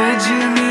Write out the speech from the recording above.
Could you